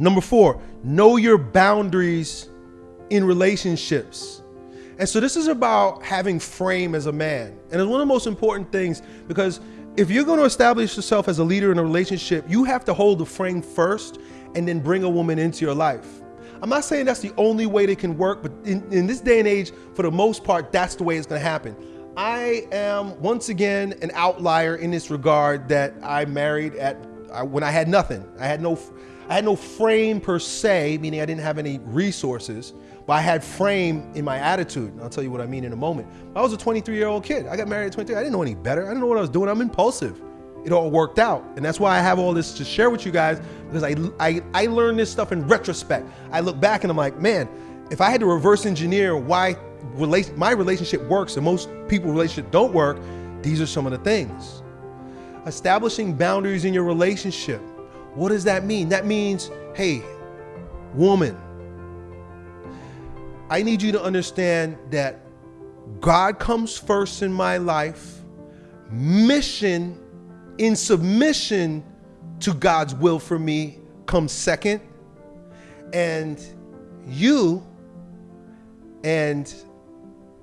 Number four, know your boundaries in relationships. And so this is about having frame as a man. And it's one of the most important things because if you're going to establish yourself as a leader in a relationship, you have to hold the frame first and then bring a woman into your life. I'm not saying that's the only way they can work, but in, in this day and age, for the most part, that's the way it's going to happen. I am once again an outlier in this regard that I married at when I had nothing. I had no I had no frame per se, meaning I didn't have any resources, but I had frame in my attitude. And I'll tell you what I mean in a moment. I was a 23 year old kid. I got married at 23. I didn't know any better. I didn't know what I was doing. I'm impulsive. It all worked out. And that's why I have all this to share with you guys because I, I, I learned this stuff in retrospect. I look back and I'm like, man, if I had to reverse engineer why my relationship works and most people relationship don't work, these are some of the things. Establishing boundaries in your relationship. What does that mean? That means, hey, woman, I need you to understand that God comes first in my life, mission in submission to God's will for me comes second, and you and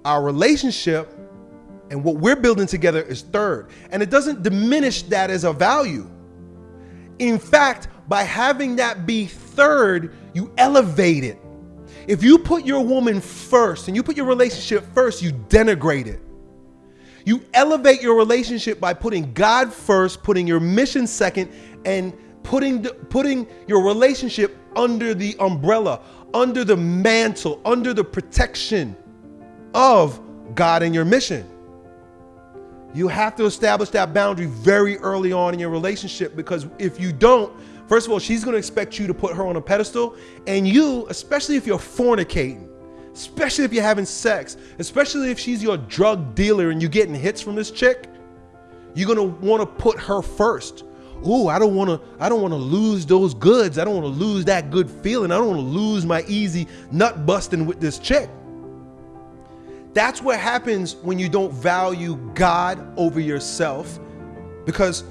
our relationship and what we're building together is third. And it doesn't diminish that as a value. In fact, by having that be third, you elevate it. If you put your woman first and you put your relationship first, you denigrate it. You elevate your relationship by putting God first, putting your mission second, and putting putting your relationship under the umbrella, under the mantle, under the protection of God and your mission. You have to establish that boundary very early on in your relationship because if you don't, first of all, she's going to expect you to put her on a pedestal. And you, especially if you're fornicating, especially if you're having sex, especially if she's your drug dealer and you're getting hits from this chick, you're going to want to put her first. Ooh, I don't want to I don't want to lose those goods. I don't want to lose that good feeling. I don't want to lose my easy nut busting with this chick. That's what happens when you don't value God over yourself. Because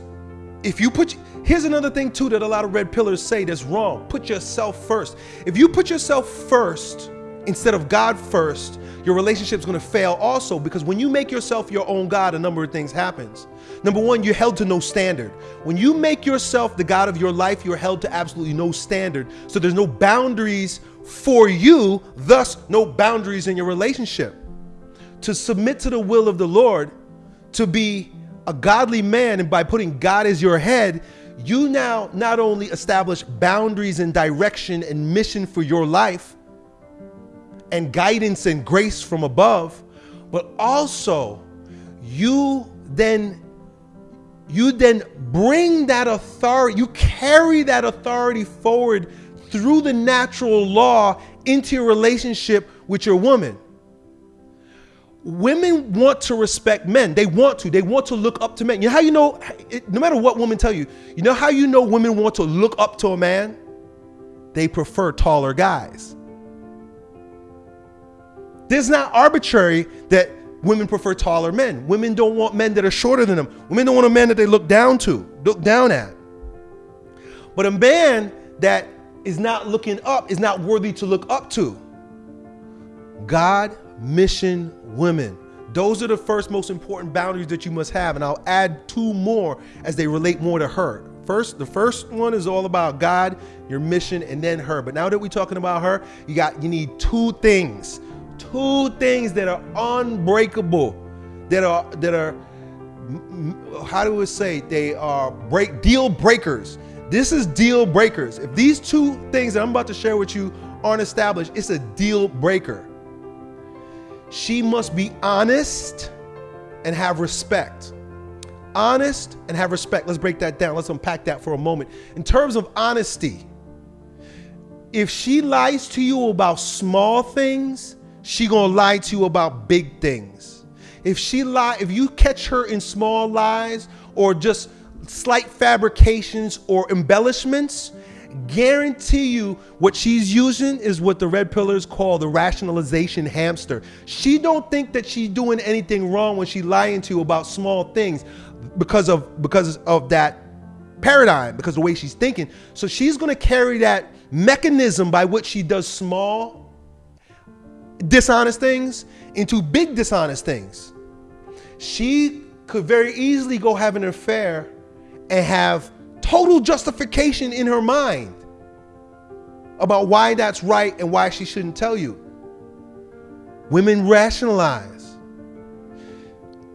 if you put, here's another thing too that a lot of red pillars say that's wrong. Put yourself first. If you put yourself first instead of God first, your relationship's gonna fail also because when you make yourself your own God, a number of things happens. Number one, you're held to no standard. When you make yourself the God of your life, you're held to absolutely no standard. So there's no boundaries for you, thus no boundaries in your relationship to submit to the will of the Lord, to be a godly man, and by putting God as your head, you now not only establish boundaries and direction and mission for your life and guidance and grace from above, but also you then you then bring that authority, you carry that authority forward through the natural law into your relationship with your woman women want to respect men. They want to. They want to look up to men. You know how you know, no matter what women tell you, you know how you know women want to look up to a man? They prefer taller guys. This is not arbitrary that women prefer taller men. Women don't want men that are shorter than them. Women don't want a man that they look down to, look down at. But a man that is not looking up is not worthy to look up to. God mission women. Those are the first most important boundaries that you must have. And I'll add two more as they relate more to her. First, the first one is all about God, your mission, and then her. But now that we're talking about her, you got you need two things. Two things that are unbreakable, that are that are how do we say they are break deal breakers. This is deal breakers. If these two things that I'm about to share with you aren't established, it's a deal breaker she must be honest and have respect. Honest and have respect. Let's break that down. Let's unpack that for a moment. In terms of honesty, if she lies to you about small things, she gonna lie to you about big things. If she lie, if you catch her in small lies or just slight fabrications or embellishments, guarantee you what she's using is what the red pillars call the rationalization hamster. She don't think that she's doing anything wrong when she's lying to you about small things because of because of that paradigm, because of the way she's thinking. So she's gonna carry that mechanism by which she does small, dishonest things into big dishonest things. She could very easily go have an affair and have total justification in her mind about why that's right and why she shouldn't tell you. Women rationalize.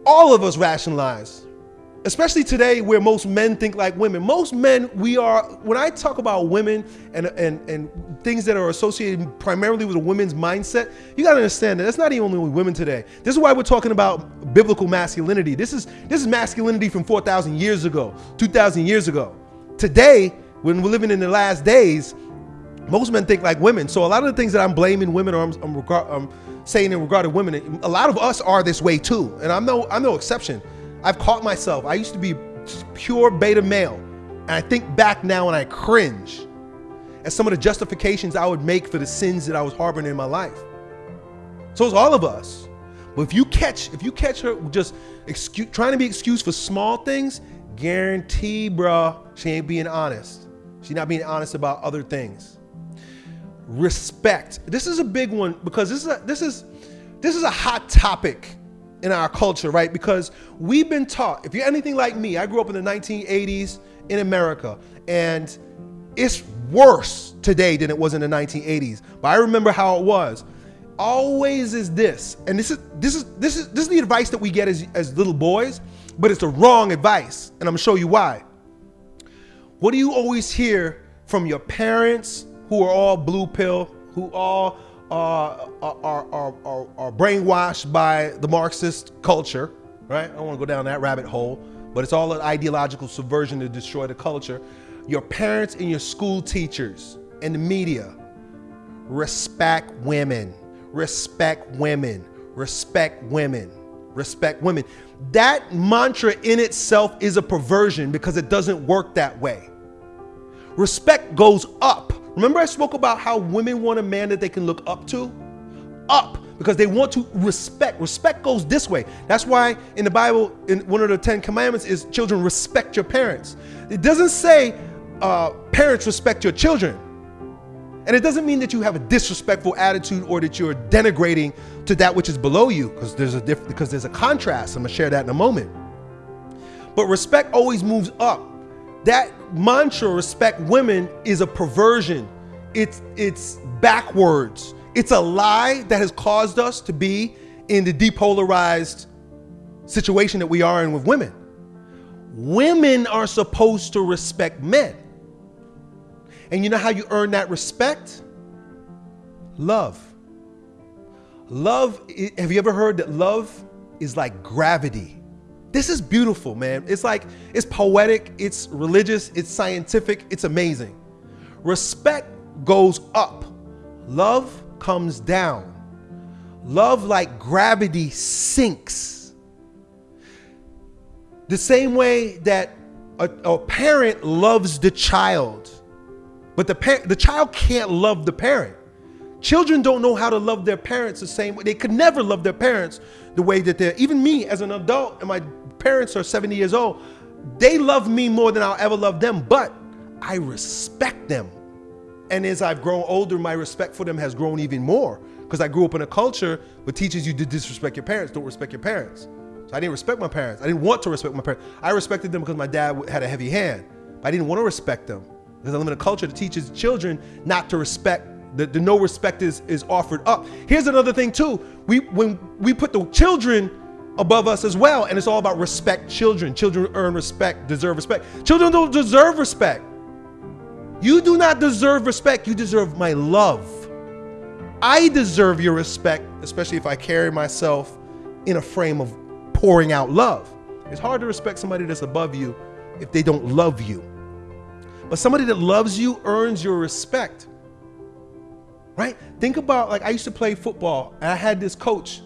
All of us rationalize especially today where most men think like women most men we are when i talk about women and and and things that are associated primarily with a woman's mindset you got to understand that that's not even only women today this is why we're talking about biblical masculinity this is this is masculinity from 4000 years ago 2000 years ago today when we're living in the last days most men think like women so a lot of the things that i'm blaming women or i'm, I'm, I'm saying in regard to women a lot of us are this way too and i'm no i'm no exception I've caught myself. I used to be pure beta male. And I think back now and I cringe at some of the justifications I would make for the sins that I was harboring in my life. So it's all of us. But if you catch, if you catch her just excuse, trying to be excused for small things, guarantee, bruh, she ain't being honest. She's not being honest about other things. Respect. This is a big one because this is a, this is this is a hot topic in our culture, right? Because we've been taught, if you're anything like me, I grew up in the 1980s in America, and it's worse today than it was in the 1980s. But I remember how it was. Always is this, and this is this is this is this is the advice that we get as, as little boys, but it's the wrong advice, and I'm gonna show you why. What do you always hear from your parents who are all blue pill, who all are, are, are, are, are brainwashed by the Marxist culture, right? I don't want to go down that rabbit hole, but it's all an ideological subversion to destroy the culture. Your parents and your school teachers and the media respect women, respect women, respect women, respect women. That mantra in itself is a perversion because it doesn't work that way. Respect goes up Remember, I spoke about how women want a man that they can look up to? Up, because they want to respect. Respect goes this way. That's why in the Bible, in one of the Ten Commandments, is children respect your parents. It doesn't say uh, parents respect your children. And it doesn't mean that you have a disrespectful attitude or that you're denigrating to that which is below you, because there's a diff- because there's a contrast. I'm gonna share that in a moment. But respect always moves up. That mantra respect women is a perversion. It's it's backwards. It's a lie that has caused us to be in the depolarized situation that we are in with women. Women are supposed to respect men and you know how you earn that respect love love have you ever heard that love is like gravity this is beautiful, man. It's like, it's poetic, it's religious, it's scientific, it's amazing. Respect goes up, love comes down. Love, like gravity, sinks. The same way that a, a parent loves the child, but the, par- the child can't love the parent. Children don't know how to love their parents the same way. They could never love their parents the way that they're, even me as an adult, and my parents are 70 years old, they love me more than I'll ever love them, but I respect them. And as I've grown older, my respect for them has grown even more because I grew up in a culture that teaches you to disrespect your parents, don't respect your parents. So I didn't respect my parents. I didn't want to respect my parents. I respected them because my dad had a heavy hand. I didn't want to respect them because I live a culture that teaches children not to respect. The, the no respect is, is offered up. Here's another thing too. We when we put the children above us as well. And it's all about respect children. Children earn respect, deserve respect. Children don't deserve respect. You do not deserve respect. You deserve my love. I deserve your respect, especially if I carry myself in a frame of pouring out love. It's hard to respect somebody that's above you if they don't love you. But somebody that loves you earns your respect. Right? Think about like I used to play football and I had this coach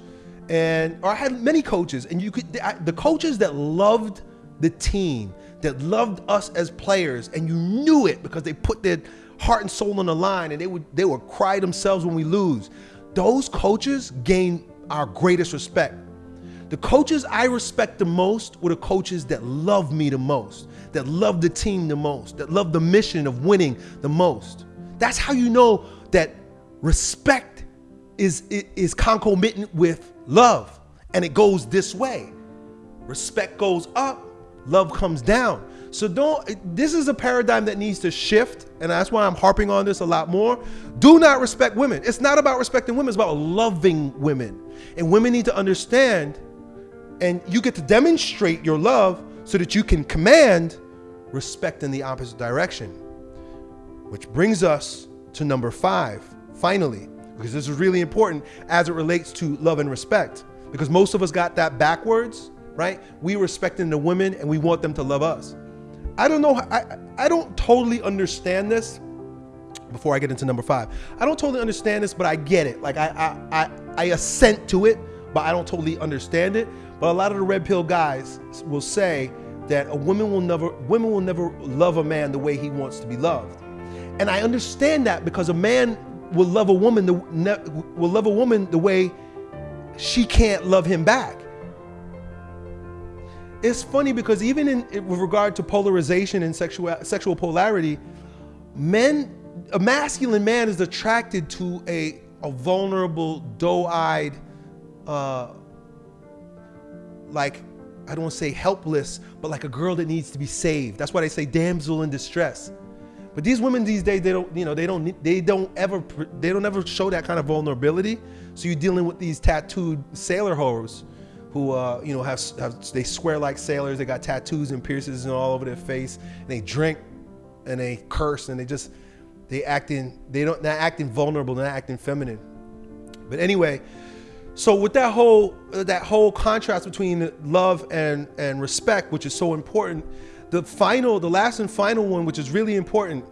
and or I had many coaches, and you could the coaches that loved the team, that loved us as players, and you knew it because they put their heart and soul on the line, and they would they would cry themselves when we lose. Those coaches gain our greatest respect. The coaches I respect the most were the coaches that love me the most, that love the team the most, that love the mission of winning the most. That's how you know that respect is, is concomitant with love. And it goes this way. Respect goes up, love comes down. So don't this is a paradigm that needs to shift, and that's why I'm harping on this a lot more. Do not respect women. It's not about respecting women, it's about loving women. And women need to understand and you get to demonstrate your love so that you can command respect in the opposite direction. Which brings us to number 5, finally, because this is really important as it relates to love and respect because most of us got that backwards right? We respecting the women and we want them to love us. I don't know. I, I don't totally understand this before I get into number five. I don't totally understand this, but I get it. Like I, I, I, I assent to it, but I don't totally understand it. But a lot of the red pill guys will say that a woman will never, women will never love a man the way he wants to be loved. And I understand that because a man will love a woman, the, will love a woman the way she can't love him back it's funny because even in with regard to polarization and sexual sexual polarity, men, a masculine man is attracted to a a vulnerable, doe-eyed, uh, like I don't want to say helpless, but like a girl that needs to be saved. That's why they say damsel in distress. But these women these days, they don't, you know, they don't, they don't ever, they don't ever show that kind of vulnerability. So you're dealing with these tattooed sailor hoes who uh, you know have, have, they swear like sailors. They got tattoos and piercings and all over their face. And they drink and they curse and they just they acting they don't not acting vulnerable, not acting feminine. But anyway, so with that whole that whole contrast between love and and respect, which is so important, the final, the last and final one, which is really important,